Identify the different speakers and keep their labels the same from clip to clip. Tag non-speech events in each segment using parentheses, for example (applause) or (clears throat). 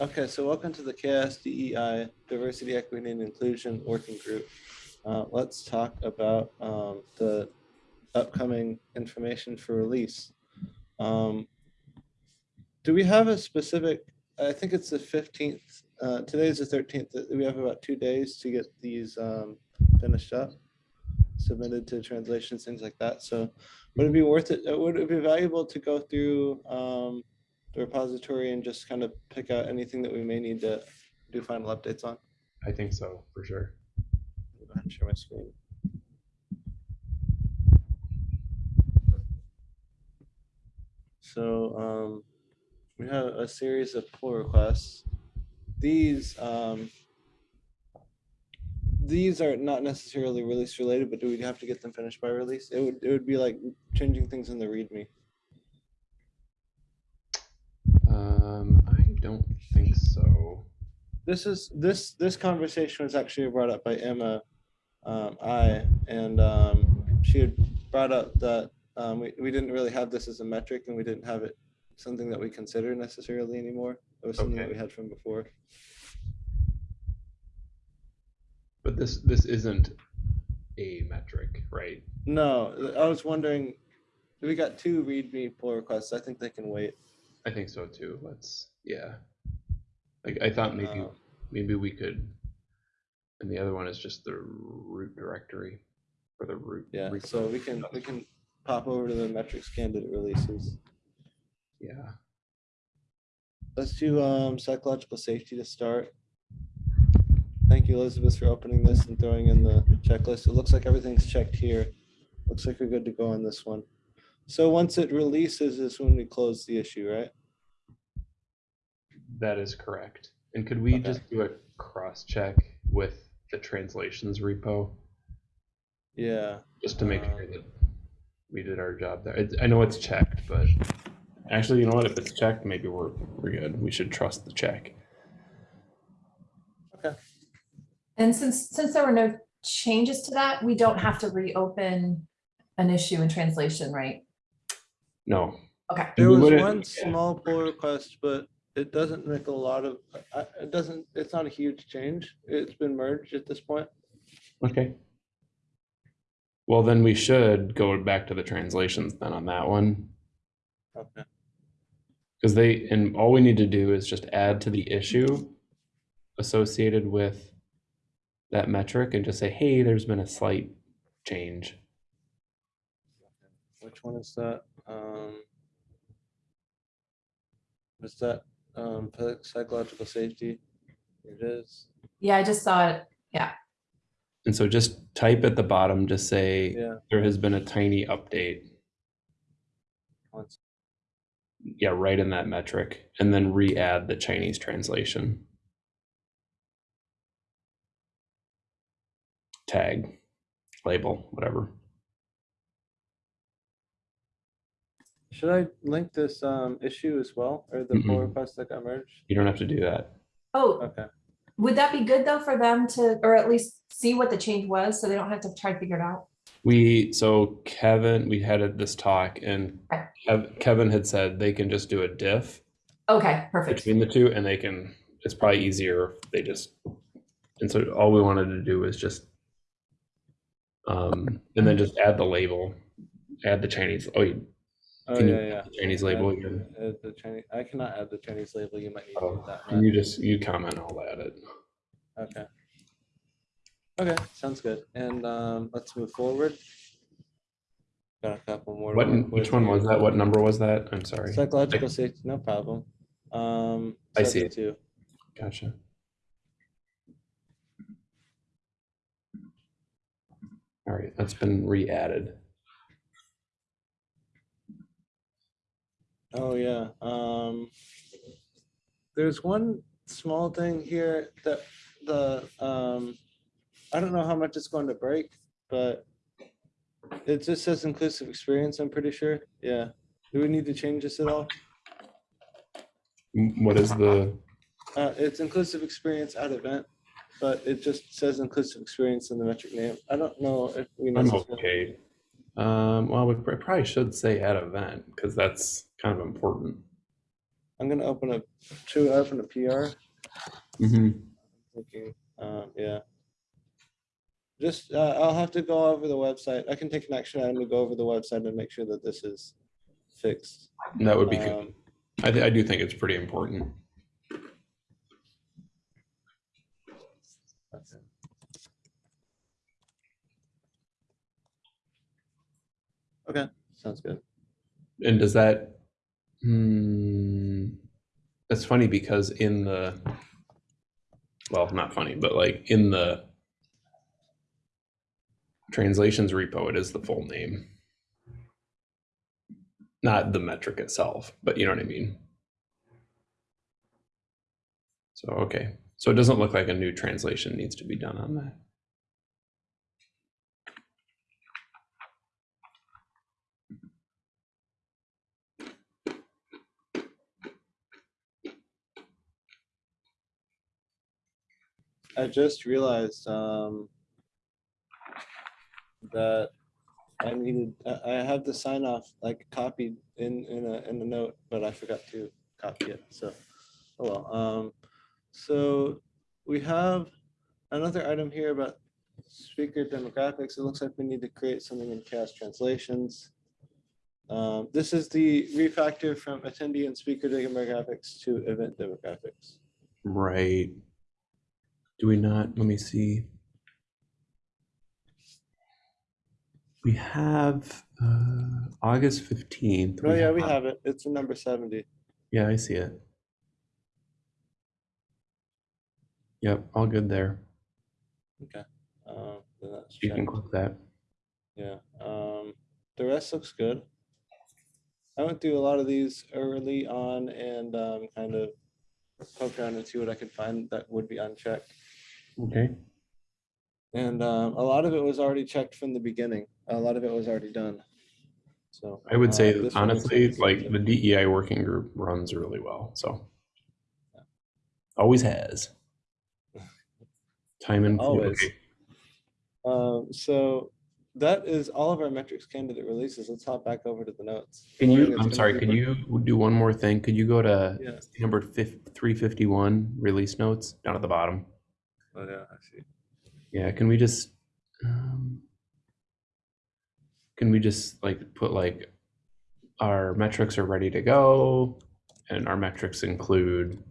Speaker 1: Okay, so welcome to the KS DEI E Diversity, Equity, and Inclusion Working Group. Uh, let's talk about um, the upcoming information for release. Um, do we have a specific? I think it's the fifteenth. Uh, today's the thirteenth. We have about two days to get these um, finished up, submitted to translations, things like that. So, would it be worth it? Would it be valuable to go through? The repository and just kind of pick out anything that we may need to do final updates on.
Speaker 2: I think so, for sure.
Speaker 1: Go ahead and share my screen. So um, we have a series of pull requests. These um, these are not necessarily release related, but do we have to get them finished by release? It would it would be like changing things in the README.
Speaker 2: Um, I don't think so.
Speaker 1: this is this this conversation was actually brought up by Emma um, I and um, she had brought up that um, we, we didn't really have this as a metric and we didn't have it something that we consider necessarily anymore. It was something that we had from before.
Speaker 2: But this this isn't a metric, right?
Speaker 1: No, I was wondering. We got two README pull requests. I think they can wait.
Speaker 2: I think so too. Let's yeah. Like I thought maybe
Speaker 1: Um,
Speaker 2: maybe we could and the other one is just the root directory or the root.
Speaker 1: yeah,
Speaker 2: root-
Speaker 1: so we can we can pop over to the metrics candidate releases.
Speaker 2: yeah.
Speaker 1: Let's do um, psychological safety to start. Thank you, Elizabeth, for opening this and throwing in the checklist. It looks like everything's checked here. Looks like we're good to go on this one. So once it releases is when we close the issue, right?
Speaker 2: That is correct. And could we
Speaker 1: Okay.
Speaker 2: just do a cross check with the translations repo
Speaker 1: Yeah,
Speaker 2: just to make sure
Speaker 1: Um,
Speaker 2: that we did our job there? It's, I know it's checked, but actually, you know what? If it's checked, maybe we're we're good. We should trust the check. Okay.
Speaker 3: And since, since there were no changes to that, we don't have to reopen an issue in translation, right?
Speaker 2: No,
Speaker 3: Okay,
Speaker 1: there was one small pull request, but it doesn't make a lot of, I- it doesn't, it's not a huge change. It's been merged at this point.
Speaker 2: Okay. Well, then we should go back to the translations then on that one.
Speaker 1: Okay.
Speaker 2: Because they, and all we need to do is just add to the issue associated with that metric and just say, hey, there's been a slight change.
Speaker 1: Which one is that? Um, is that um, psychological safety? Here it is.
Speaker 3: yeah, I just saw it. Yeah.
Speaker 2: And so just type at the bottom, just say,
Speaker 1: Yeah.
Speaker 2: there has been a tiny update.
Speaker 1: once-
Speaker 2: Yeah, right in that metric, and then re-add the Chinese translation. Tag, label, whatever.
Speaker 1: Should I link this um, issue as well, or the pull
Speaker 2: Mm-mm.
Speaker 1: request that got merged?
Speaker 2: You don't have to do that.
Speaker 3: Oh,
Speaker 1: Okay.
Speaker 3: would that be good though for them to, or at least see what the change was, so they don't have to try to figure it out?
Speaker 2: We, so Kevin, we had a- this talk and Kev- Kevin had said they can just do a diff
Speaker 3: Okay, perfect.
Speaker 2: between the two and they can, it's probably easier if they just, and so all we wanted to do was just, um, and then just add the label, add the Chinese, oh, you-
Speaker 1: Oh,
Speaker 2: Can you
Speaker 1: yeah, yeah.
Speaker 2: the Chinese label
Speaker 1: Add-
Speaker 2: again.
Speaker 1: add the Chinese, I cannot add the Chinese label. You might need to
Speaker 2: Oh,
Speaker 1: that. Matt.
Speaker 2: you just, you comment, I'll add it.
Speaker 1: Okay. Okay, sounds good. And um, let's move forward. Got a couple more. to
Speaker 2: What,
Speaker 1: work
Speaker 2: which
Speaker 1: with
Speaker 2: one
Speaker 1: here.
Speaker 2: was that? What number was that? I'm sorry.
Speaker 1: Psychological safety, no problem. Um,
Speaker 2: I see it.
Speaker 1: 72.
Speaker 2: Gotcha. All right, that's been re-added.
Speaker 1: Oh, yeah. Um, there's one small thing here that the, um, I don't know how much it's going to break, but it just says inclusive experience, I'm pretty sure. Yeah. Do we need to change this at all?
Speaker 2: What is the,
Speaker 1: Uh, it's inclusive experience at event, but it just says inclusive experience in the metric name. I don't know if we
Speaker 2: I'm okay. Um, well, we probably should say at event, because that's kind of important.
Speaker 1: I'm gonna open a, to open a PR,
Speaker 2: Mm-hmm.
Speaker 1: thinking, um, yeah. Just, uh, I'll have to go over the website. I can take an action item to go over the website and make sure that this is fixed.
Speaker 2: That would be good.
Speaker 1: Um,
Speaker 2: I, I do think it's pretty important.
Speaker 1: okay. Okay, sounds good.
Speaker 2: And does that, hmm, that's funny because in the, well, not funny, but like in the translations repo, it is the full name. Not the metric itself, but you know what I mean? So, okay, so it doesn't look like a new translation needs to be done on that.
Speaker 1: I just realized um, that I needed, I have the sign off like copied in, in a, in the note, but I forgot to copy it, so, oh well. Um, So we have another item here about speaker demographics. It looks like we need to create something in CHAOSS translations. Um, This is the refactor from attendee and speaker demographics to event demographics.
Speaker 2: Right. Do we not? Let me see. We have uh, August 15th.
Speaker 1: Oh, yeah, we have it. It's a number seventy.
Speaker 2: Yeah, I see it. Yep, all good there.
Speaker 1: Um, then that's
Speaker 2: You can click that.
Speaker 1: Yeah, um, the rest looks good. I went through a lot of these early on and, um, kind of poked around and see what I could find that would be unchecked.
Speaker 2: Okay.
Speaker 1: And, um, a lot of it was already checked from the beginning. A lot of it was already done. So.
Speaker 2: I would
Speaker 1: uh,
Speaker 2: say
Speaker 1: looks
Speaker 2: honestly, like the DEI working group runs really well. So always has. Time and
Speaker 1: Always. Um, so that is all of our metrics candidate releases. Let's hop back over to the notes.
Speaker 2: Can you? I'm sorry. Can you do one more thing? Could you go to
Speaker 1: Yeah,
Speaker 2: number 351 release notes down at the bottom?
Speaker 1: Oh, yeah, I see.
Speaker 2: Yeah, can we just, um, can we just like put like our metrics are ready to go and our metrics include,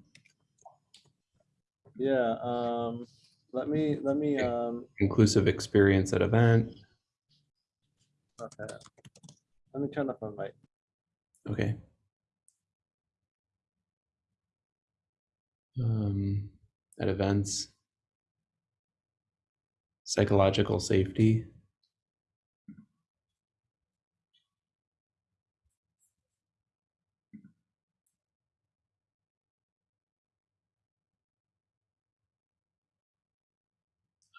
Speaker 1: Yeah, um, let me, let me, um,
Speaker 2: inclusive experience at event?
Speaker 1: okay. Let me turn off my mic.
Speaker 2: Okay. Um, at events. Psychological safety.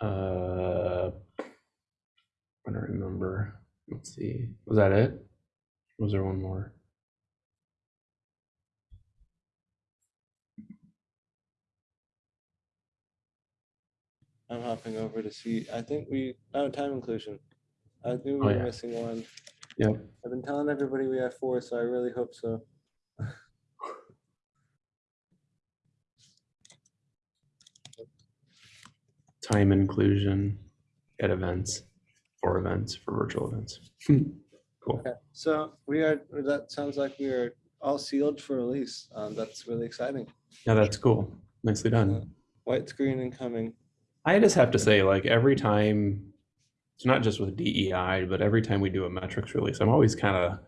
Speaker 2: Uh, I don't remember. Let's see. Was that it? Was there one more?
Speaker 1: I'm hopping over to see, I think we, oh, time inclusion. I think we
Speaker 2: Oh,
Speaker 1: were
Speaker 2: yeah.
Speaker 1: missing one.
Speaker 2: Yep.
Speaker 1: I've been telling everybody we have four, so I really hope so. (laughs)
Speaker 2: time inclusion at events for events for virtual events. cool.
Speaker 1: Okay, so we are, that sounds like we are all sealed for release. Um, that's really exciting.
Speaker 2: Yeah, that's cool. Nicely done.
Speaker 1: White screen incoming.
Speaker 2: I just have to say, like every time, it's not just with DEI, but every time we do a metrics release, I'm always kind of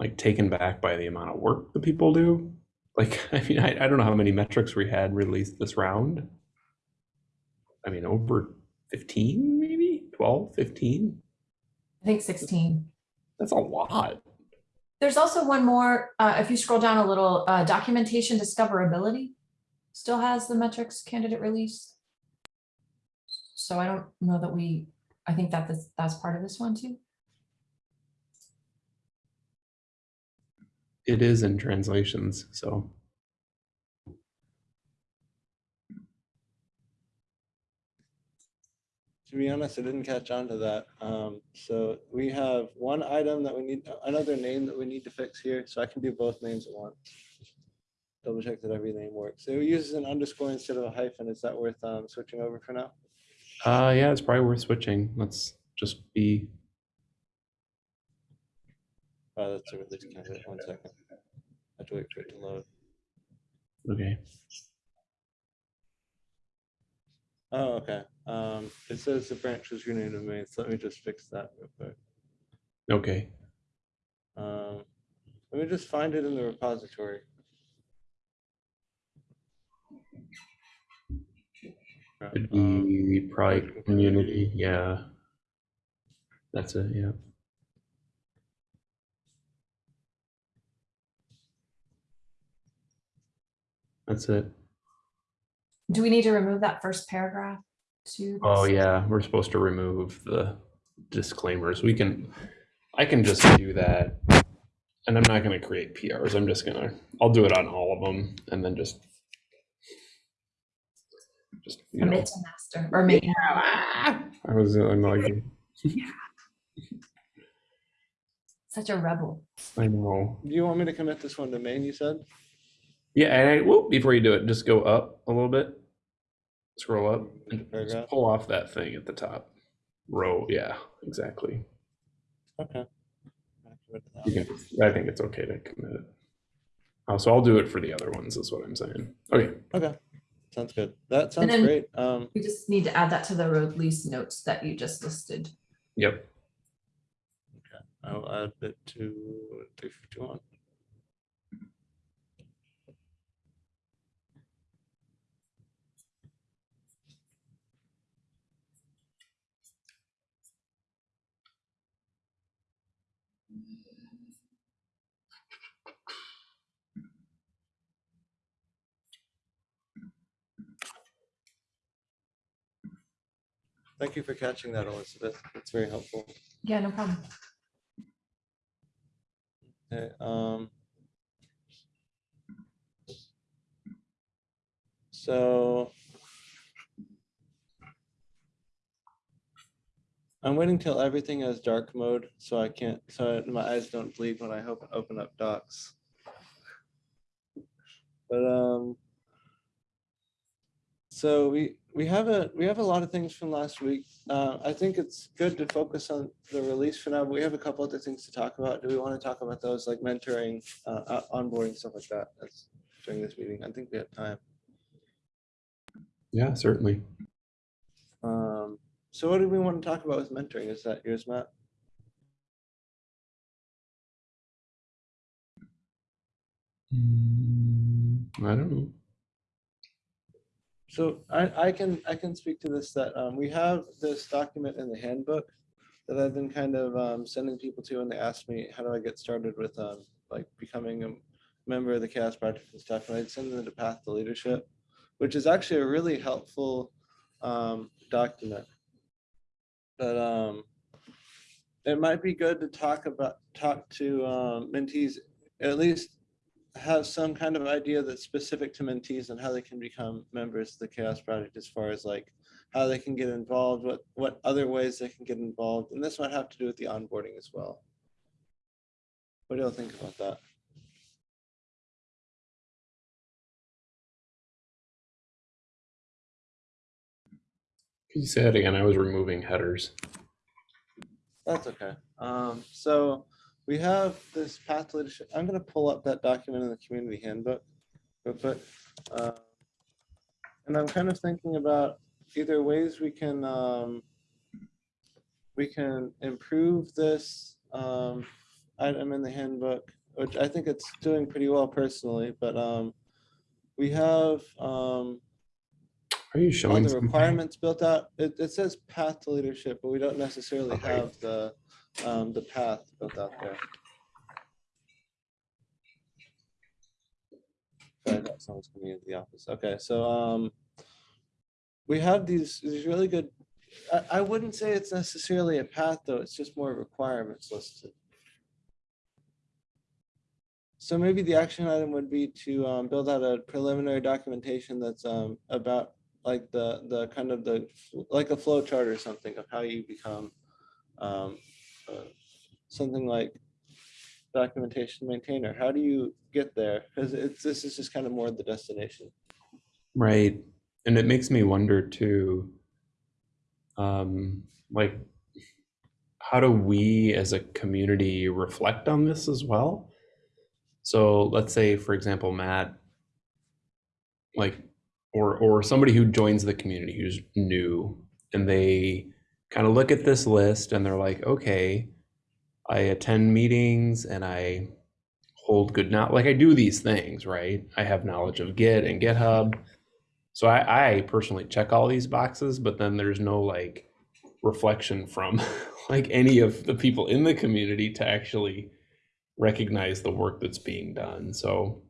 Speaker 2: like taken back by the amount of work that people do. Like, (laughs) I mean, I, I don't know how many metrics we had released this round. I mean, over 15, maybe 12, 15.
Speaker 3: I think sixteen.
Speaker 2: That's a lot.
Speaker 3: There's also one more, uh, if you scroll down a little, uh, documentation discoverability still has the metrics candidate release. So I don't know that we, I think that this, that's part of this one too.
Speaker 2: It is in translations, so.
Speaker 1: To be honest, I didn't catch on to that. Um, so we have one item that we need, another name that we need to fix here, so I can do both names at once. double check that every name works. So it uses an underscore instead of a hyphen. Is that worth um, switching over for now?
Speaker 2: Uh, yeah, it's probably worth switching. Let's just be,
Speaker 1: Oh, that's a release candidate. One second. I have to wait for it to load.
Speaker 2: okay.
Speaker 1: Oh, okay. Um, it says the branch was renamed to main, so let me just fix that real quick.
Speaker 2: Okay.
Speaker 1: Um, let me just find it in the repository. Right,
Speaker 2: It'd
Speaker 1: um,
Speaker 2: be probably
Speaker 1: Project
Speaker 2: community, yeah. That's it, yeah. That's it.
Speaker 3: Do we need to remove that first paragraph too?
Speaker 2: Oh, yeah, we're supposed to remove the disclaimers. We can, I can just do that. And I'm not gonna create PRs. I'm just gonna, I'll do it on all of them and then just. Just, you know.
Speaker 3: Commit to master or make. (laughs)
Speaker 2: I was, uh, I'm like,
Speaker 3: Such a rebel.
Speaker 2: I know.
Speaker 1: Do you want me to commit this one to main, you said?
Speaker 2: Yeah, and I, whoop, before you do it, just go up a little bit. Scroll up and just pull off that thing at the top. Row, yeah, exactly.
Speaker 1: Okay. I'll commit to that
Speaker 2: You can, I think it's okay to commit it. Oh, so I'll do it for the other ones, is what I'm saying. Okay,
Speaker 1: Okay, sounds good. That sounds
Speaker 3: then-
Speaker 1: great. Um,
Speaker 3: We just need to add that to the release notes that you just listed.
Speaker 2: yep.
Speaker 1: Okay, I'll add it to three fifty-one. Thank you for catching that, Elizabeth. That's very helpful.
Speaker 3: Yeah, no problem.
Speaker 1: Okay, um. So. I'm waiting till everything has dark mode, so I can't, so my eyes don't bleed when I hope, open up docs. But, um. So we, we have a, we have a lot of things from last week. Uh, I think it's good to focus on the release for now, but we have a couple other things to talk about. Do we want to talk about those like mentoring, uh, uh, onboarding, stuff like that? That's during this meeting. I think we have time.
Speaker 2: Yeah, certainly.
Speaker 1: Um, so what do we want to talk about with mentoring? Is that yours, Matt?
Speaker 2: Mm, I don't know.
Speaker 1: So I, I can, I can speak to this, that, um, we have this document in the handbook that I've been kind of, um, sending people to and they ask me, how do I get started with, um, like becoming a member of the CHAOSS Project and stuff, and I'd send them the path to leadership, which is actually a really helpful, um, document. But, um, it might be good to talk about, talk to, um, mentees, at least have some kind of idea that's specific to mentees and how they can become members of the CHAOSS Project as far as like how they can get involved, what, what other ways they can get involved. And this might have to do with the onboarding as well. What do y'all think about that?
Speaker 2: Could you say that again? I was removing headers.
Speaker 1: That's okay. Um, so we have this path to leadership. I'm gonna pull up that document in the community handbook real quick. Uh, And I'm kind of thinking about either ways we can, um, we can improve this, um, item in the handbook, which I think it's doing pretty well personally, but, um, we have, um,
Speaker 2: Are you showing
Speaker 1: the
Speaker 2: something?
Speaker 1: requirements built out. It, it says path to leadership, but we don't necessarily
Speaker 2: Okay.
Speaker 1: have the, um, the path built out there. Sorry, that someone's coming into the office. Okay, so, um, we have these, these really good, I, I wouldn't say it's necessarily a path, though. It's just more requirements listed. So maybe the action item would be to, um, build out a preliminary documentation that's, um, about like the, the kind of the, like a flow chart or something of how you become um, something like documentation maintainer. How do you get there? Because this is just kind of more the destination.
Speaker 2: Right. And it makes me wonder too, um, like, how do we as a community reflect on this as well? So let's say, for example, Matt, like, or or somebody who joins the community who's new, and they kind of look at this list and they're like, okay, I attend meetings and I hold good now, like I do these things, right? I have knowledge of Git and GitHub. So I, I personally check all these boxes, but then there's no like reflection from (laughs) like any of the people in the community to actually recognize the work that's being done. So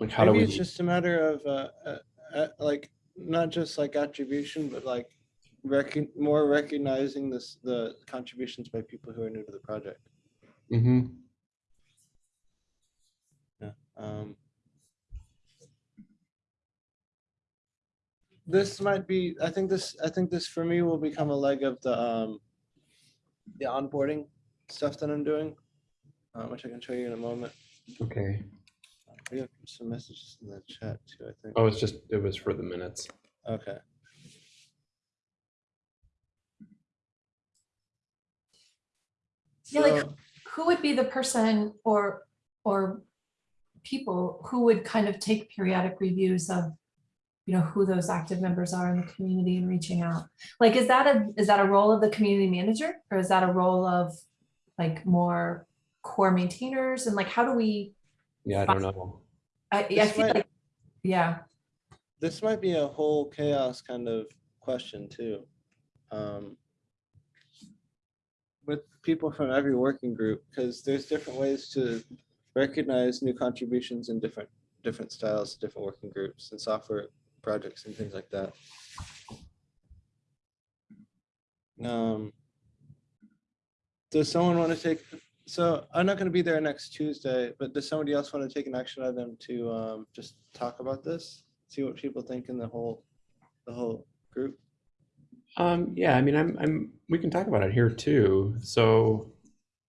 Speaker 2: like how
Speaker 1: Maybe
Speaker 2: do we?
Speaker 1: it's just a matter of, uh, uh, uh, like, not just like attribution, but like recon, more recognizing this, the contributions by people who are new to the project.
Speaker 2: Mm-hmm. Yeah.
Speaker 1: Um, this might be, I think this, I think this for me will become a leg of the, um, the onboarding stuff that I'm doing, uh, which I can show you in a moment.
Speaker 2: okay.
Speaker 1: We have some messages in the chat too, I think.
Speaker 2: Oh, it's just it was for the minutes.
Speaker 1: Okay.
Speaker 3: Yeah, like- Who would be the person or, or people who would kind of take periodic reviews of, you know, who those active members are in the community and reaching out? Like, is that a, is that a role of the community manager? Or is that a role of like more core maintainers? And like, how do we,
Speaker 2: Yeah, I don't know.
Speaker 3: I, I feel
Speaker 1: might-
Speaker 3: like, yeah,
Speaker 1: This might be a whole CHAOSS kind of question too. Um, With people from every working group, because there's different ways to recognize new contributions in different, different styles, different working groups and software projects and things like that. Um, Does someone want to take, so I'm not going to be there next Tuesday, but does somebody else want to take an action item to um, just talk about this? See what people think in the whole, the whole group?
Speaker 2: Um, yeah, I mean, I'm, I'm, we can talk about it here too. So,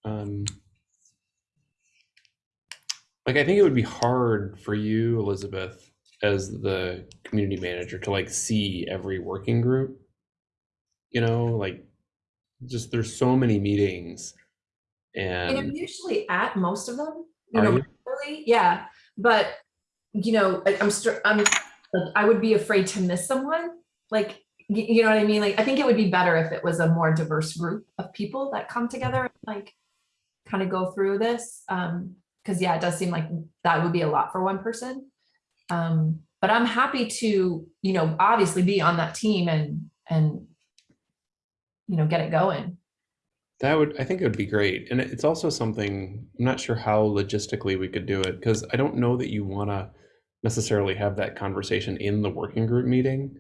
Speaker 2: um, like, I think it would be hard for you, Elizabeth, as the community manager to like see every working group. You know, like, just there's so many meetings
Speaker 3: and I'm usually at most of them, you know,
Speaker 2: you?
Speaker 3: really, yeah, but, you know, I- I'm, I'm, like, I would be afraid to miss someone, like, you know what I mean? Like, I think it would be better if it was a more diverse group of people that come together, and like, kind of go through this, um, because yeah, it does seem like that would be a lot for one person. Um, but I'm happy to, you know, obviously be on that team and, and, you know, get it going.
Speaker 2: That would, I think it would be great. And it's also something, I'm not sure how logistically we could do it because I don't know that you want to necessarily have that conversation in the working group meeting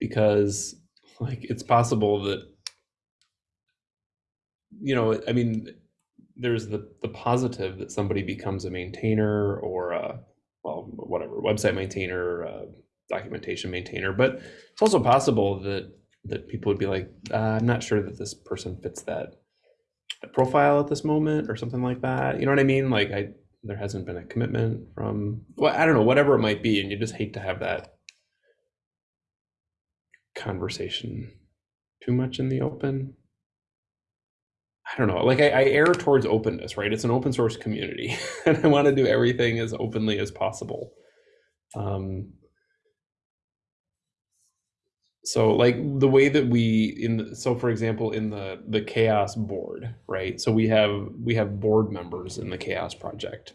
Speaker 2: because like it's possible that you know, I mean, there's the the positive that somebody becomes a maintainer or a well, whatever, website maintainer, documentation maintainer, but it's also possible that that people would be like, uh, I'm not sure that this person fits that, that profile at this moment or something like that. You know what I mean? Like I, there hasn't been a commitment from, well, I don't know, whatever it might be. And you just hate to have that conversation too much in the open. I don't know. Like I, I err towards openness, right? It's an open source community (laughs) and I want to do everything as openly as possible. Um, so like the way that we in the, so for example in the the CHAOSS board right so we have we have board members in the CHAOSS project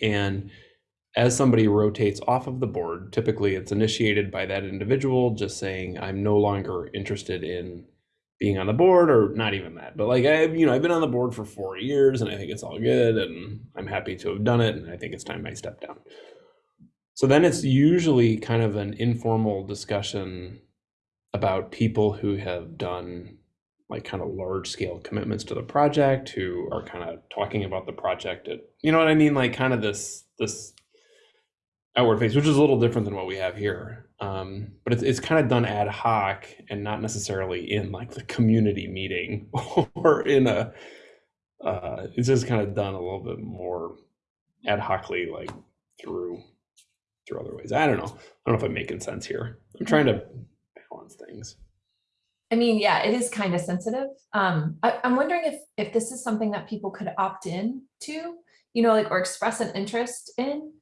Speaker 2: and as somebody rotates off of the board typically it's initiated by that individual just saying i'm no longer interested in being on the board or not even that but like I've, you know i've been on the board for four years and i think it's all good and i'm happy to have done it and i think it's time i step down. So then it's usually kind of an informal discussion about people who have done like kind of large scale commitments to the project who are kind of talking about the project at you know what I mean? Like kind of this this outward face which is a little different than what we have here um, but it's, it's kind of done ad hoc and not necessarily in like the community meeting (laughs) or in a uh, it's just kind of done a little bit more ad hocly, like through through other ways. I don't know. I don't know if I'm making sense here. I'm trying to balance things.
Speaker 3: I mean, yeah, it is kind of sensitive. Um, I, I'm wondering if, if this is something that people could opt in to, you know, like, or express an interest in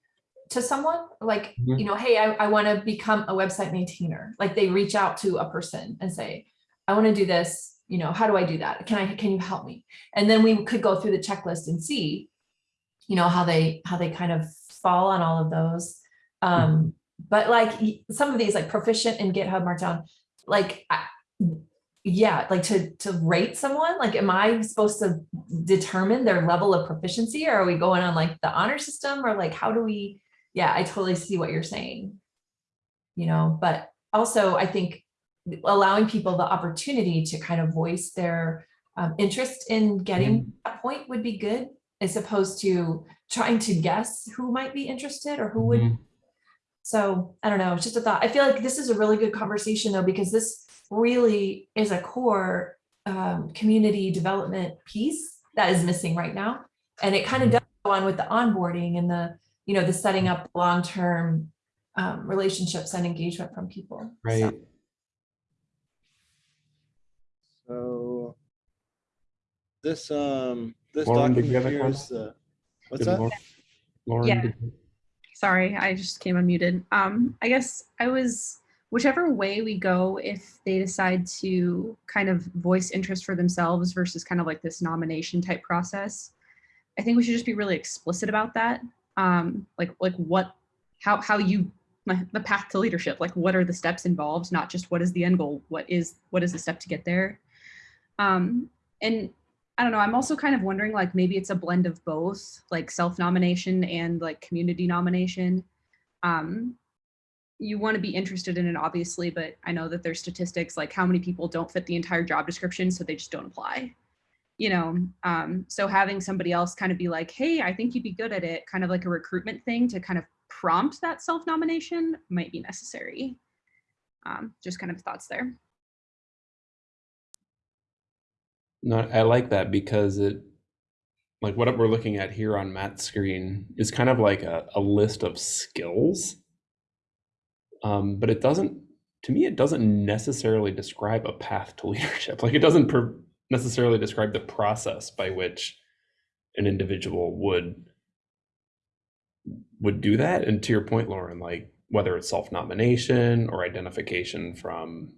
Speaker 3: to someone, like,
Speaker 2: Mhm.
Speaker 3: you know, hey, I, I want to become a website maintainer. Like they reach out to a person and say, I want to do this, you know, how do I do that? Can I, can you help me? And then we could go through the checklist and see, you know, how they, how they kind of fall on all of those. Um, but like some of these like proficient in GitHub Markdown, like, I, yeah, like to, to rate someone, like, am I supposed to determine their level of proficiency? Or are we going on like the honor system or like, how do we, yeah, I totally see what you're saying. You know, but also I think allowing people the opportunity to kind of voice their um, interest in getting
Speaker 2: Mm-hmm.
Speaker 3: that point would be good as opposed to trying to guess who might be interested or who would
Speaker 2: Mhm.
Speaker 3: so I don't know, it's just a thought. I feel like this is a really good conversation though, because this really is a core um, community development piece that is missing right now. And it kind of does go on with the onboarding and the, you know, the setting up long-term um, relationships and engagement from people.
Speaker 2: Right.
Speaker 1: So this, um, this
Speaker 2: Lauren,
Speaker 1: document
Speaker 2: have a
Speaker 1: here
Speaker 2: comment?
Speaker 1: is the, what's
Speaker 2: Did
Speaker 1: that?
Speaker 2: Lauren- Lauren,
Speaker 4: Yeah. Sorry, I just came unmuted. Um, I guess I was whichever way we go, if they decide to kind of voice interest for themselves versus kind of like this nomination type process, I think we should just be really explicit about that. Um, like like what how how you the path to leadership, like what are the steps involved, not just what is the end goal, what is what is the step to get there. Um, and I don't know. I'm also kind of wondering, like, maybe it's a blend of both, like self-nomination and like community nomination. Um, you want to be interested in it, obviously, but I know that there's statistics like how many people don't fit the entire job description, so they just don't apply. You know, um, so having somebody else kind of be like, "Hey, I think you'd be good at it," kind of like a recruitment thing to kind of prompt that self-nomination might be necessary. Um, just kind of thoughts there.
Speaker 2: No, I like that because it, like what we're looking at here on Matt's screen is kind of like a, a list of skills. Um, but it doesn't, to me, it doesn't necessarily describe a path to leadership. (laughs) Like it doesn't necessarily describe the process by which an individual would would do that. And to your point, Lauren, like whether it's self-nomination or identification from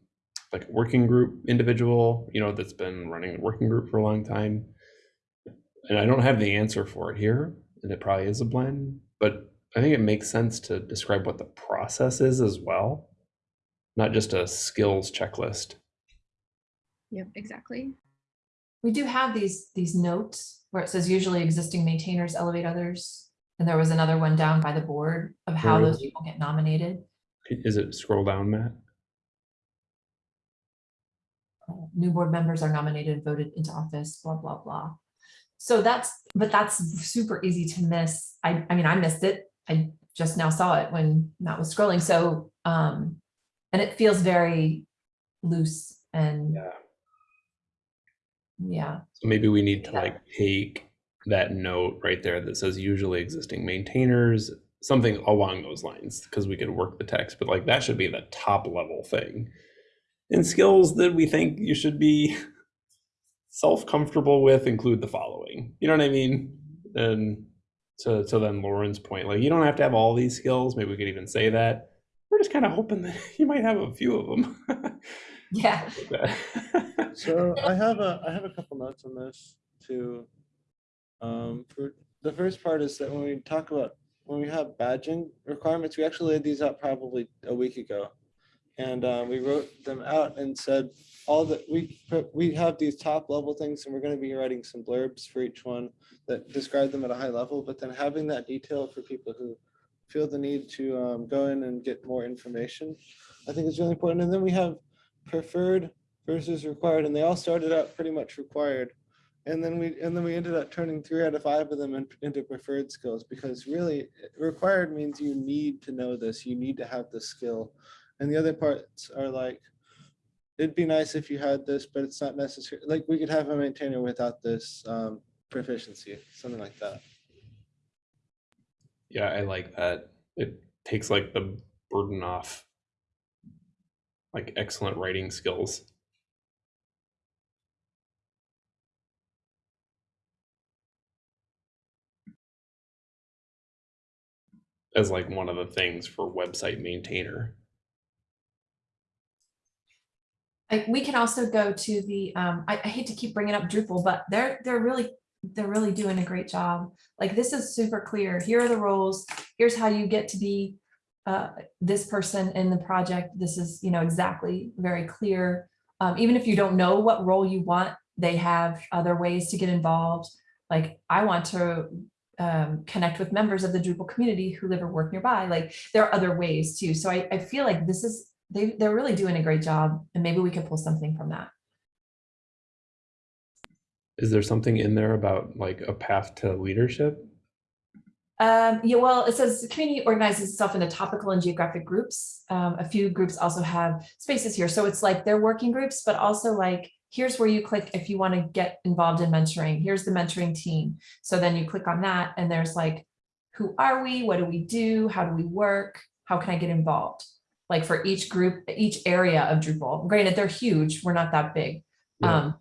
Speaker 2: like a working group individual, you know, that's been running the working group for a long time. And I don't have the answer for it here, and it probably is a blend, but I think it makes sense to describe what the process is as well, not just a skills checklist.
Speaker 4: Yep, exactly.
Speaker 3: We do have these, these notes where it says usually existing maintainers elevate others. And there was another one down by the board of how
Speaker 2: Where
Speaker 3: those
Speaker 2: is
Speaker 3: people get nominated.
Speaker 2: Is it scroll down, Matt?
Speaker 3: uh, new board members are nominated, voted into office, blah, blah, blah. So that's, but that's super easy to miss. I, I mean, I missed it. I just now saw it when Matt was scrolling. So, um, and it feels very loose and,
Speaker 2: Yeah.
Speaker 3: Yeah,
Speaker 2: So maybe we need to
Speaker 3: Yeah.
Speaker 2: like take that note right there that says usually existing maintainers, something along those lines, because we could work the text, but like that should be the top level thing. And skills that we think you should be (laughs) self-comfortable with include the following. You know what I mean? And to, to then Lauren's point, like you don't have to have all these skills. Maybe we could even say that. We're just kind of hoping that (laughs) you might have a few of them. (laughs)
Speaker 3: yeah. (laughs)
Speaker 1: So I have a, I have a couple notes on this too. Um, for, the first part is that when we talk about, when we have badging requirements, we actually laid these out probably a week ago. And, uh, we wrote them out and said, all that, we, we have these top level things and we're gonna be writing some blurbs for each one that describe them at a high level, but then having that detail for people who feel the need to, um, go in and get more information, I think is really important. And then we have preferred versus required, and they all started out pretty much required. And then we, and then we ended up turning three out of five of them in- into preferred skills, because really, required means you need to know this, you need to have the skill. And the other parts are like, it'd be nice if you had this, but it's not necessary, like, we could have a maintainer without this, um, proficiency, something like that.
Speaker 2: Yeah, I like that. It takes like the burden off like excellent writing skills. As like one of the things for website maintainer.
Speaker 3: Like, we can also go to the, um, I, I hate to keep bringing up Drupal, but they're, they're really, they're really doing a great job. Like, this is super clear. Here are the roles. Here's how you get to be uh, this person in the project. This is, you know, exactly very clear. Um, even if you don't know what role you want, they have other ways to get involved. Like, I want to um, connect with members of the Drupal community who live or work nearby. Like, there are other ways too. So I, I feel like this is they, they're really doing a great job and maybe we could pull something from that.
Speaker 2: Is there something in there about like a path to leadership?
Speaker 3: Um, yeah, well, it says the community organizes itself into topical and geographic groups. Um, a few groups also have spaces here. So it's like they're working groups, but also like, here's where you click if you want to get involved in mentoring. Here's the mentoring team. So then you click on that and there's like, who are we? What do we do? How do we work? How can I get involved? Like for each group, each area of Drupal. Granted, they're huge. We're not that big.
Speaker 2: Yeah.
Speaker 3: Um,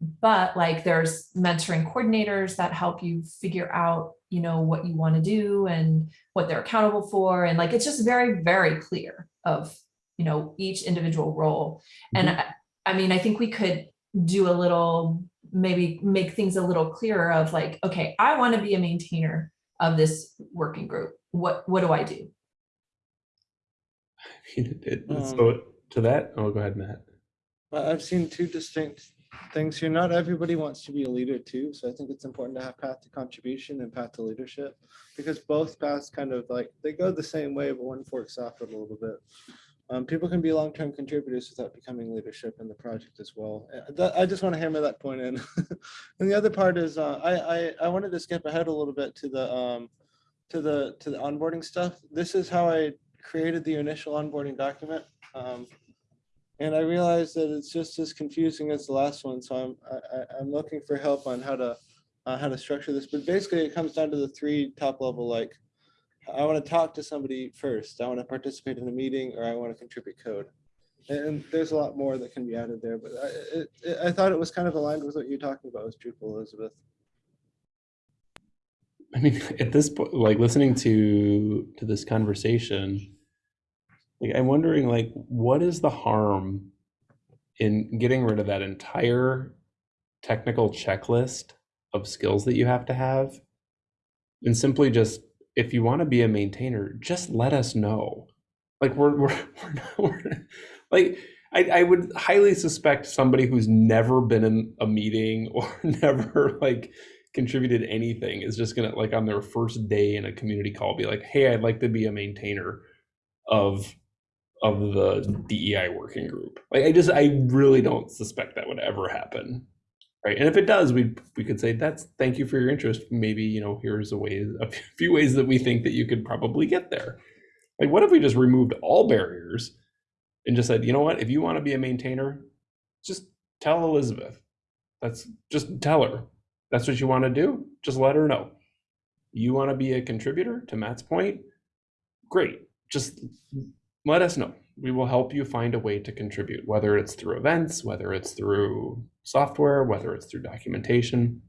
Speaker 3: but like there's mentoring coordinators that help you figure out, you know, what you want to do and what they're accountable for. And like, it's just very, very clear of, you know, each individual role. And I, I mean, I think we could do a little, maybe make things a little clearer of like, okay, I want to be a maintainer of this working group. What, what do I do? (laughs)
Speaker 2: It- it-
Speaker 1: Um,
Speaker 2: so to that, oh, go ahead, Matt.
Speaker 1: I've seen two distinct things here. Not everybody wants to be a leader too, so I think it's important to have path to contribution and path to leadership. Because both paths kind of like, they go the same way, but one forks off a little bit. Um, people can be long-term contributors without becoming leadership in the project as well. Uh, I just want to hammer that point in. (laughs) And the other part is, uh, I, I, I wanted to skip ahead a little bit to the, um, to the, to the onboarding stuff. This is how I created the initial onboarding document. Um, and I realized that it's just as confusing as the last one, so I'm, I, I'm looking for help on how to, uh, how to structure this, but basically it comes down to the three top level, like, I want to talk to somebody first, I want to participate in a meeting, or I want to contribute code. And there's a lot more that can be added there, but I, it, it- I thought it was kind of aligned with what you're talking about with Drupal, Elizabeth.
Speaker 2: I mean, (laughs) at this point, like listening to to this conversation, like I'm wondering, like, what is the harm in getting rid of that entire technical checklist of skills that you have to have, and simply just, if you want to be a maintainer, just let us know. Like we're we're, (laughs) we're, not, we're like. I, I would highly suspect somebody who's never been in a meeting (laughs) or never like contributed anything is just gonna like on their first day in a community call be like hey i'd like to be a maintainer of of the dei working group. Like i just i really don't suspect that would ever happen. Right? And if it does we we could say that's thank you for your interest. Maybe you know here's a way a (laughs) few ways that we think that you could probably get there. Like what if we just removed all barriers and just said you know what? If you want to be a maintainer just tell elizabeth. That's just tell her. That's what you want to do, just let her know. You want to be a contributor to Matt's point? Great. Just let us know. We will help you find a way to contribute, whether it's through events, whether it's through software, whether it's through documentation.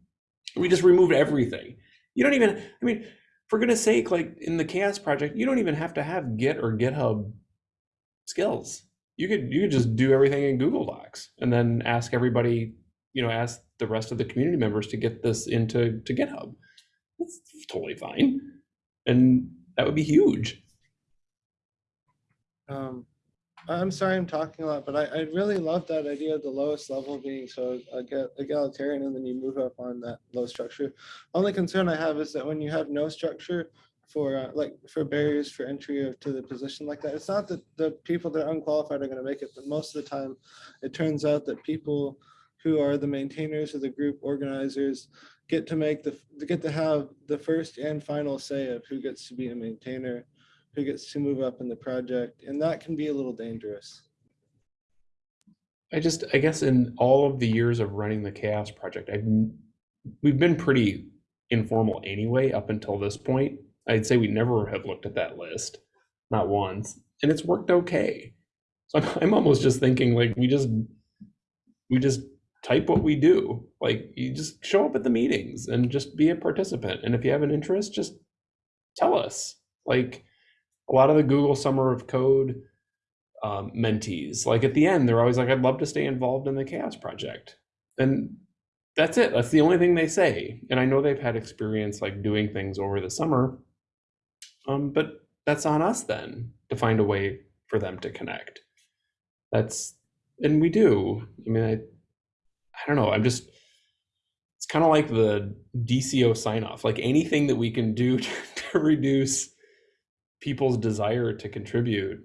Speaker 2: We just removed everything. You don't even, I mean, for goodness sake, like in the CHAOSS project, you don't even have to have Git or GitHub skills. You could you could just do everything in Google Docs and then ask everybody, you know, ask the rest of the community members to get this into to GitHub. That's totally fine. And that would be huge.
Speaker 1: Um, I'm sorry I'm talking a lot, but I, I really love that idea of the lowest level being so ega- egalitarian and then you move up on that low structure. Only concern I have is that when you have no structure for uh, like for barriers for entry to the position like that, it's not that the people that are unqualified are going to make it, but most of the time it turns out that people who are the maintainers of the group organizers get to make the get to have the first and final say of who gets to be a maintainer who gets to move up in the project, and that can be a little dangerous.
Speaker 2: I just, I guess in all of the years of running the CHAOSS project, I've we've been pretty informal anyway up until this point. I'd say we never have looked at that list, not once, and it's worked okay. So I'm, I'm almost just thinking like we just we just type what we do. Like you just show up at the meetings and just be a participant. And if you have an interest, just tell us. Like a lot of the Google Summer of Code um, mentees, like at the end, they're always like, I'd love to stay involved in the CHAOSS Project. And that's it. That's the only thing they say. And I know they've had experience like doing things over the summer. Um, but that's on us then to find a way for them to connect. That's and we do. I mean, I I don't know. I'm just it's kind of like the DCO sign off. Like anything that we can do to, (laughs) to reduce people's desire to contribute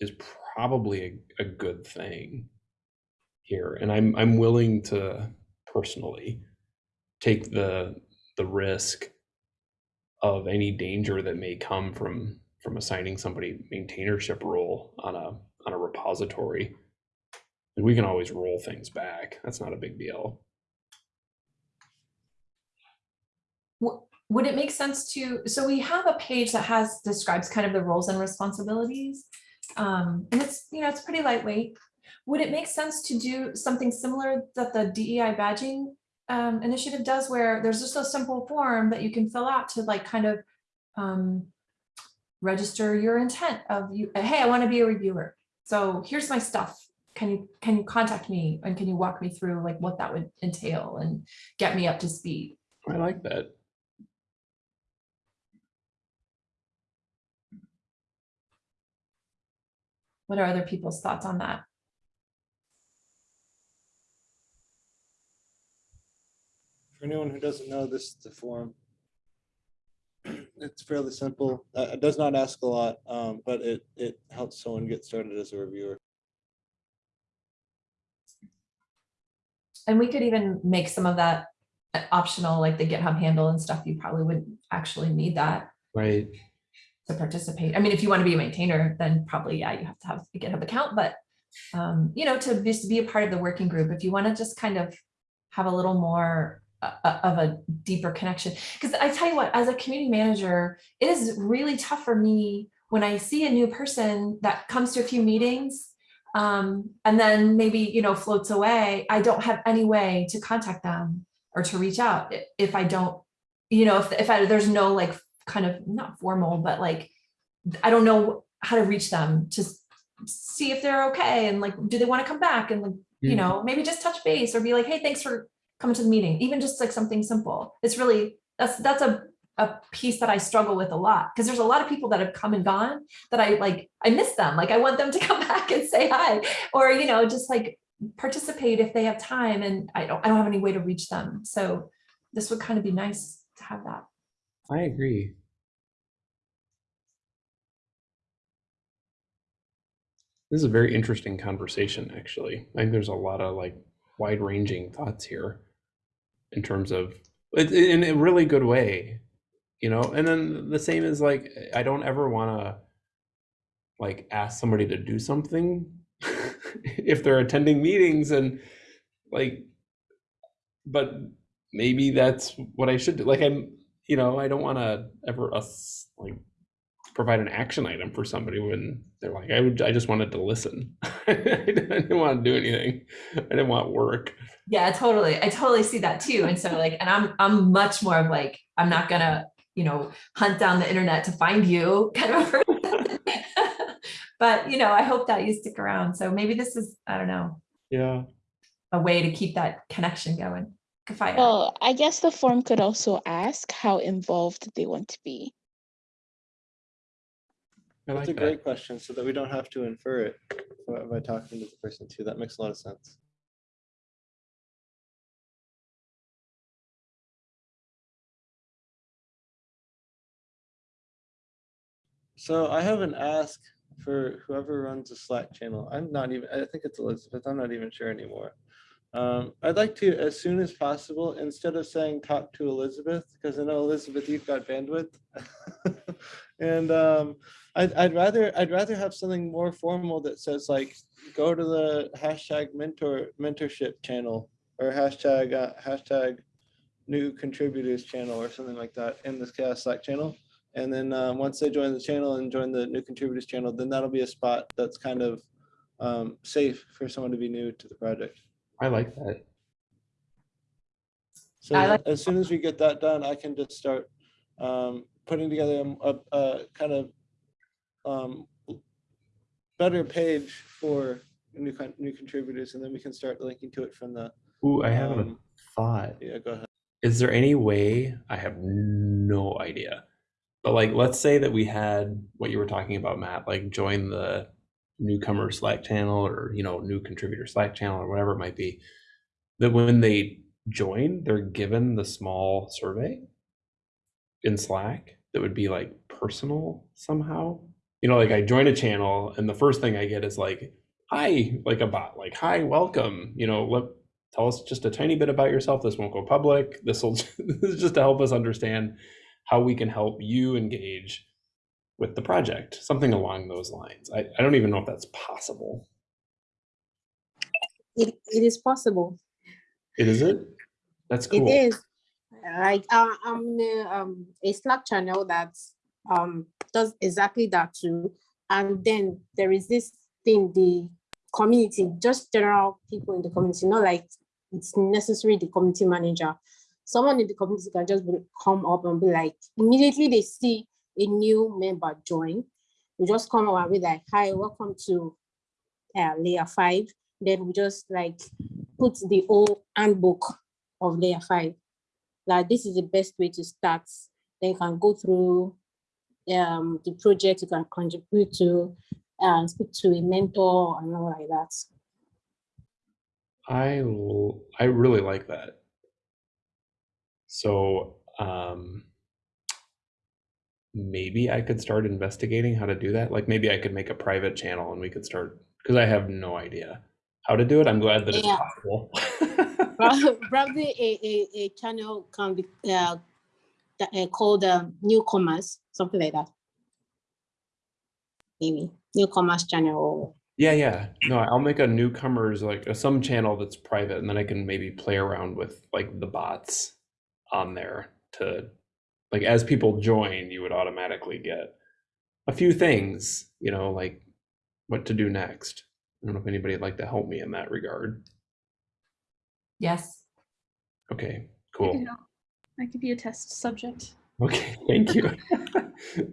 Speaker 2: is probably a, a good thing here. And I'm I'm willing to personally take the the risk of any danger that may come from from assigning somebody maintainership role on a on a repository. And we can always roll things back. That's not a big deal.
Speaker 3: Would it make sense to, so we have a page that has, describes kind of the roles and responsibilities. Um, and it's, you know, it's pretty lightweight. Would it make sense to do something similar that the DEI badging um, initiative does where there's just a simple form that you can fill out to like kind of um, register your intent of you, hey, I want to be a reviewer. So here's my stuff. Can you, can you contact me and can you walk me through like what that would entail and get me up to speed?
Speaker 2: I like that.
Speaker 3: What are other people's thoughts on that?
Speaker 1: For anyone who doesn't know, this is the form. (clears throat) It's fairly simple. Uh, It does not ask a lot, um, but it, it helps someone get started as a reviewer.
Speaker 3: And we could even make some of that optional, like the GitHub handle and stuff. You probably would actually need that
Speaker 2: Right.
Speaker 3: To participate. I mean, if you want to be a maintainer, then probably, yeah, you have to have a GitHub account, but um, you know, to just be a part of the working group, if you want to just kind of have a little more uh, uh, of a deeper connection. Because I tell you what, as a community manager, it is really tough for me when I see a new person that comes to a few meetings um, and then maybe, you know, floats away. I don't have any way to contact them or to reach out if I don't, you know, if, if I, there's no like kind of not formal, but like, I don't know how to reach them to see if they're okay and like, do they want to come back and like, you
Speaker 2: Mm.
Speaker 3: know, maybe just touch base or be like, hey, thanks for coming to the meeting, even just like something simple. It's really, that's, that's a, a piece that I struggle with a lot because there's a lot of people that have come and gone that I like, I miss them. Like I want them to (laughs) come back and say hi or, you know, just like participate if they have time and I don't, I don't have any way to reach them. So this would kind of be nice to have that.
Speaker 2: I agree. This is a very interesting conversation, actually. I think there's a lot of like wide ranging thoughts here in terms of in a really good way, you know? And then the same is like, I don't ever want to like ask somebody to do something (laughs) if they're attending meetings and like, but maybe that's what I should do. Like, I'm, you know, I don't want to ever us like provide an action item for somebody when they're like, I would, I just wanted to listen. (laughs) I didn't want to do anything. I didn't want work.
Speaker 3: Yeah, totally. I totally see that too. And so like, and I'm, I'm much more of like, I'm not gonna, you know, hunt down the internet to find you (laughs) kind of person. (laughs) But, you know, I hope that you stick around. So maybe this is, I don't know,
Speaker 2: Yeah.
Speaker 3: a way to keep that connection going. Kafaya.
Speaker 5: Well, I guess the form could also ask how involved they want to be.
Speaker 2: I
Speaker 1: That's
Speaker 2: like
Speaker 1: a
Speaker 2: that.
Speaker 1: great question, so that we don't have to infer it by by talking to the person too. That makes a lot of sense. So I have an ask for whoever runs the Slack channel. I'm not even, I think it's Elizabeth. I'm not even sure anymore. Um, I'd like to, as soon as possible, instead of saying talk to Elizabeth, because I know Elizabeth, you've got bandwidth. (laughs) And um, I'd, I'd rather, I'd rather have something more formal that says like, go to the hashtag mentor, mentorship channel or hashtag, uh, hashtag new contributors channel or something like that in this CHAOSS Slack channel. And then uh, once they join the channel and join the new contributors channel, then that'll be a spot that's kind of um, safe for someone to be new to the project.
Speaker 2: I like that.
Speaker 1: So
Speaker 3: I like-
Speaker 1: as soon as we get that done, I can just start um, putting together a, a, a kind of um, better page for new con- new contributors, and then we can start linking to it from the.
Speaker 2: Ooh, I have a
Speaker 1: um,
Speaker 2: thought.
Speaker 1: Yeah, go ahead.
Speaker 2: Is there any way, I have no idea, but like, let's say that we had what you were talking about, Matt, like join the newcomer Slack channel or, you know, new contributor Slack channel or whatever it might be. That when they join, they're given the small survey in Slack that would be like personal somehow. You know, like I join a channel and the first thing I get is like, hi, like a bot, like, hi, welcome, you know, let, tell us just a tiny bit about yourself. This won't go public. This will this (laughs) is just to help us understand how we can help you engage with the project, something along those lines. I, I don't even know if that's possible.
Speaker 6: It, it is possible.
Speaker 2: It is it? That's cool.
Speaker 6: It is. Like uh, I'm in a, um, a Slack channel that um, does exactly that too. And then there is this thing, the community, just general people in the community, not like it's necessary the community manager. Someone in the community can just come up and be like, immediately they see a new member join, we just come and be like, hi, welcome to uh, Layer5. Then we just like put the whole handbook of Layer5. Like this is the best way to start. Then you can go through um, the project you can contribute to and speak to a mentor and all like that.
Speaker 2: I I really like that. So um maybe I could start investigating how to do that. Like maybe I could make a private channel and we could start because I have no idea how to do it. I'm glad that it's
Speaker 6: Yeah.
Speaker 2: possible. (laughs)
Speaker 6: Probably a, a, a channel can be uh, uh, called um, newcomers, something like that. Maybe newcomers channel.
Speaker 2: Yeah, yeah. No, I'll make a newcomers like some channel that's private, and then I can maybe play around with like the bots on there to like as people join, you would automatically get a few things, you know, like what to do next. I don't know if anybody would like to help me in that regard.
Speaker 3: Yes.
Speaker 2: Okay, cool.
Speaker 4: could. I could be a test subject.
Speaker 2: Okay, (laughs) thank you. (laughs)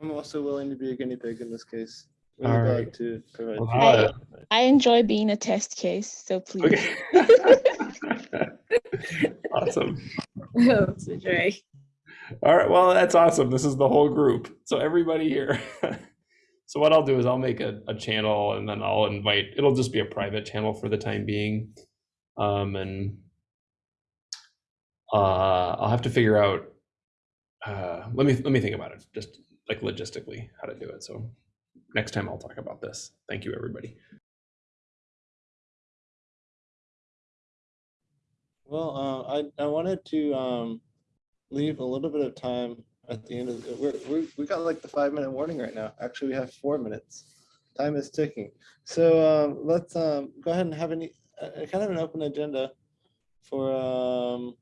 Speaker 1: I'm also willing to be a guinea pig in this case. Really
Speaker 2: All
Speaker 1: glad
Speaker 2: right.
Speaker 1: to provide.
Speaker 2: Well,
Speaker 1: feedback.
Speaker 2: uh,
Speaker 5: I enjoy being a test case, so please.
Speaker 2: okay. (laughs) awesome.
Speaker 6: It's a joy.
Speaker 2: All right, well, that's awesome. This is the whole group. So everybody here. (laughs) so what I'll do is I'll make a, a channel and then I'll invite, it'll just be a private channel for the time being. Um, and uh, I'll have to figure out, uh, let me, let me think about it, just like logistically how to do it. So next time I'll talk about this. Thank you, everybody.
Speaker 1: Well, uh, I, I wanted to um, leave a little bit of time at the end of, the- we're, we're, we got like the five minute warning right now. Actually, we have four minutes. Time is ticking. So um, let's um, go ahead and have any, uh, kind of an open agenda for um,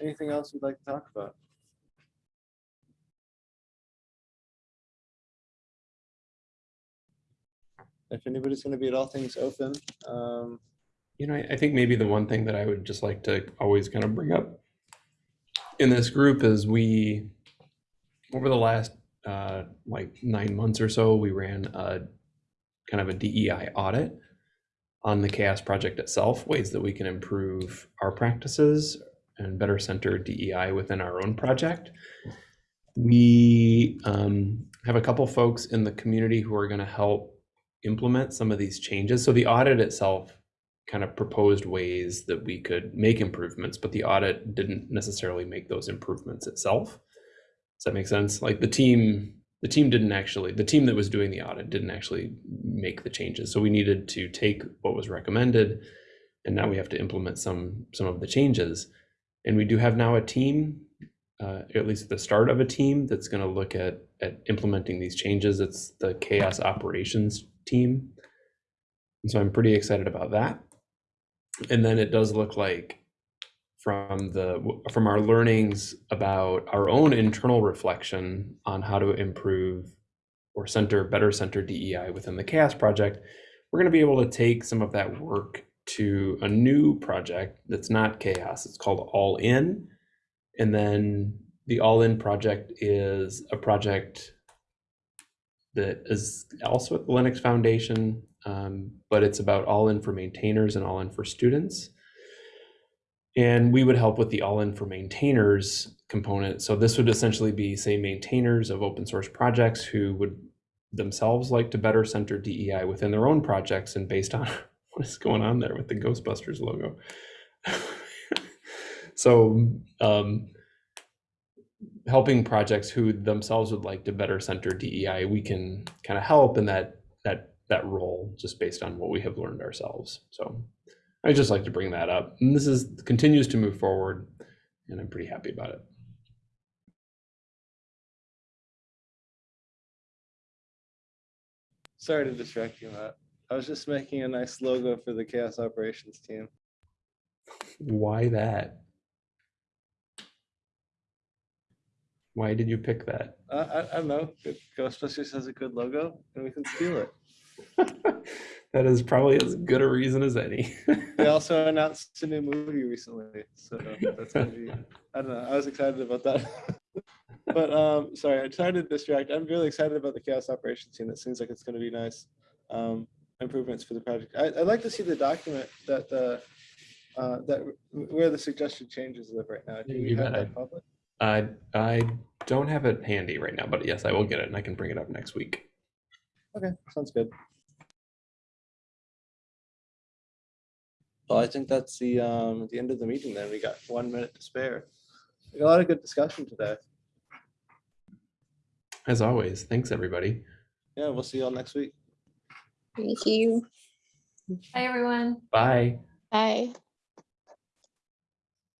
Speaker 1: anything else we'd like to talk about. If anybody's going to be at all things open, um,
Speaker 2: You know, I, I think maybe the one thing that I would just like to always kind of bring up in this group is we, over the last uh, like nine months or so, we ran a kind of a DEI audit on the CHAOSS project itself, ways that we can improve our practices and better center DEI within our own project. We um, have a couple folks in the community who are going to help implement some of these changes. So the audit itself kind of proposed ways that we could make improvements, but the audit didn't necessarily make those improvements itself. Does that make sense? Like the team, the team didn't actually, the team that was doing the audit didn't actually make the changes. So we needed to take what was recommended, and now we have to implement some some of the changes. And we do have now a team, uh, at least the start of a team that's going to look at at implementing these changes. It's the CHAOSS operations team. And so I'm pretty excited about that. And then it does look like from the from our learnings about our own internal reflection on how to improve or center better center DEI within the CHAOSS project we're going to be able to take some of that work to a new project that's not CHAOSS it's called all in and then the all in project is a project that is also at the linux foundation um, but it's about all in for maintainers and all in for students and we would help with the all in for maintainers component. So this would essentially be, say, maintainers of open source projects who would themselves like to better center DEI within their own projects and based on (laughs) what is going on there with the Ghostbusters logo. (laughs) so um, helping projects who themselves would like to better center DEI, we can kind of help in that that that role just based on what we have learned ourselves. So I just like to bring that up. And this is continues to move forward, and I'm pretty happy about it.
Speaker 1: Sorry to distract you, Matt. I was just making a nice logo for the CHAOSS operations team.
Speaker 2: Why that? Why did you pick that?
Speaker 1: I, I, I don't know. Ghostbusters has a good logo and we can steal it. (laughs)
Speaker 2: that is probably as good a reason as any.
Speaker 1: They (laughs) also announced a new movie recently, so that's gonna be, I don't know, I was excited about that. (laughs) But, um, sorry, I'm trying to distract. I'm really excited about the CHAOSS operations team. It seems like it's gonna be nice. Um, improvements for the project. I, I'd like to see the document that, the uh, that, where the suggested changes live right now. Do we
Speaker 2: You
Speaker 1: have
Speaker 2: bet.
Speaker 1: that public?
Speaker 2: I I don't have it handy right now, but yes, I will get it and I can bring it up next week.
Speaker 1: Okay, sounds good. Well, I think that's the, um, the end of the meeting then. We got one minute to spare. We got a lot of good discussion today.
Speaker 2: As always, thanks everybody.
Speaker 1: Yeah, we'll see you all next week.
Speaker 6: Thank you.
Speaker 3: Hi, everyone.
Speaker 2: Bye.
Speaker 5: Bye.